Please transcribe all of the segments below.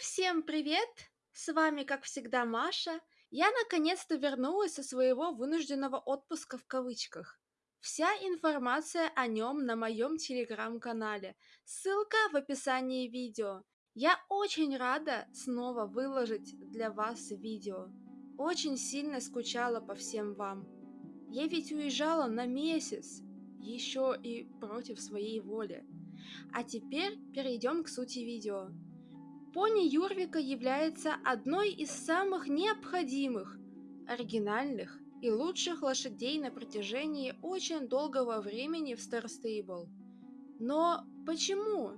всем привет! С вами, как всегда, Маша. Я наконец-то вернулась со своего вынужденного отпуска в кавычках. Вся информация о нем на моем телеграм-канале. Ссылка в описании видео. Я очень рада снова выложить для вас видео. Очень сильно скучала по всем вам. Я ведь уезжала на месяц, еще и против своей воли. А теперь перейдем к сути видео. Пони Юрвика является одной из самых необходимых, оригинальных и лучших лошадей на протяжении очень долгого времени в Star Stable. Но почему?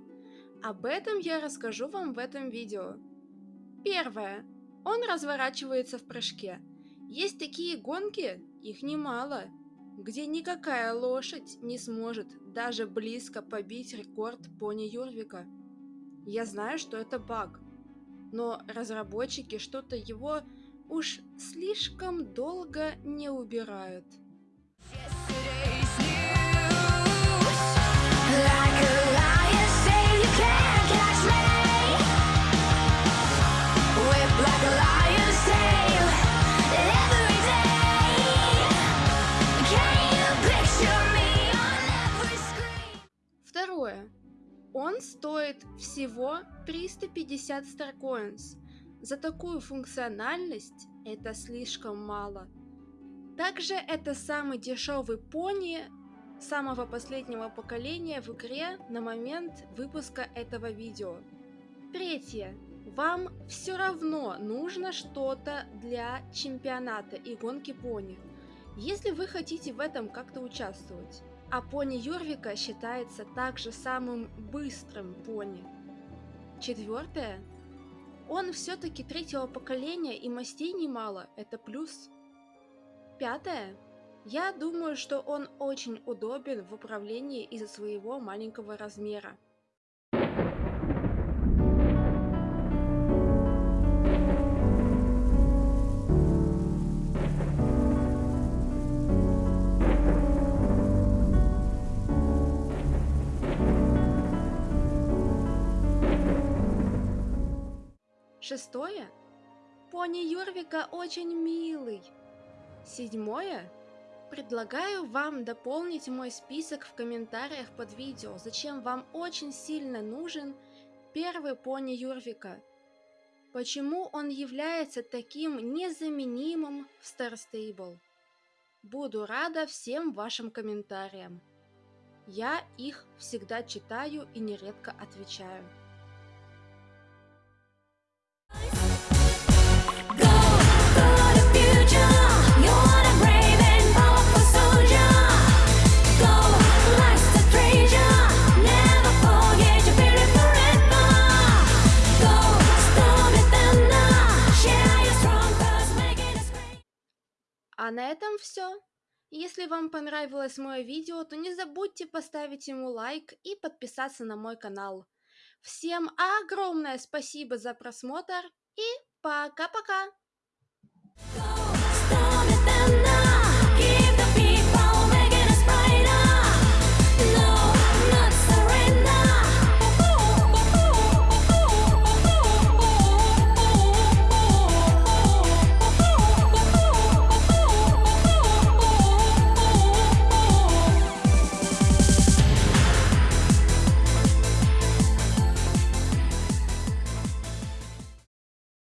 Об этом я расскажу вам в этом видео. Первое. Он разворачивается в прыжке. Есть такие гонки, их немало, где никакая лошадь не сможет даже близко побить рекорд пони Юрвика. Я знаю, что это баг, но разработчики что-то его уж слишком долго не убирают. Он стоит всего 350 Starcoins. За такую функциональность это слишком мало. Также это самый дешевый пони самого последнего поколения в игре на момент выпуска этого видео. Третье. Вам все равно нужно что-то для чемпионата и гонки пони, если вы хотите в этом как-то участвовать а пони Юрвика считается также самым быстрым пони. Четвертое. Он все-таки третьего поколения и мастей немало, это плюс. Пятое. Я думаю, что он очень удобен в управлении из-за своего маленького размера. Шестое. Пони Юрвика очень милый. Седьмое. Предлагаю вам дополнить мой список в комментариях под видео, зачем вам очень сильно нужен первый пони Юрвика. Почему он является таким незаменимым в Star Stable. Буду рада всем вашим комментариям. Я их всегда читаю и нередко отвечаю. А на этом все. Если вам понравилось мое видео, то не забудьте поставить ему лайк и подписаться на мой канал. Всем огромное спасибо за просмотр и пока-пока!